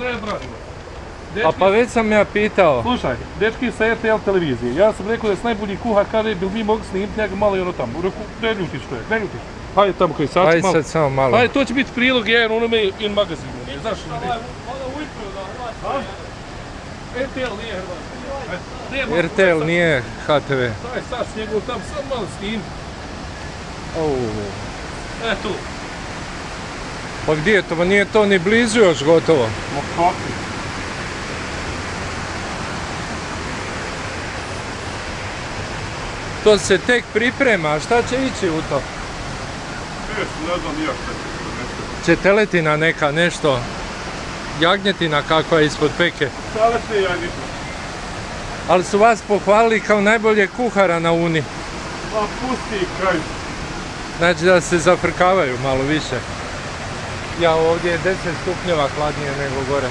Branimo. A pa već sam ja pitao. Slušaj, dečki sa RTL televizije, ja sam rekao da je najbolji kuhar kaže bil mi mogli snimiti njega malo i ono tamo. Rekao, ne ljutiš to je, ne ljutiš. Hajde tamo koji sad Ajde malo. sad samo malo. Hajde, to će biti prilog jedan onome in magazinu, ne znaš. RTL nije Hrvatska. RTL nije HTV. Daj sad s njegov tam, sad malo snim. Au. E tu. Pa gdje je to? Pa nije to ni blizu još gotovo. Ma kako? To se tek priprema, a šta će ići u to? Ne znam ja šta će Će teletina neka, nešto? Jagnjetina kakva je ispod peke. Sada se ja ništa. Ali su vas pohvalili kao najbolje kuhara na Uni. Ma pusti kraj. Znači da se zafrkavaju malo više. Ja ovdje je 10 stupnjeva hladnije nego gore.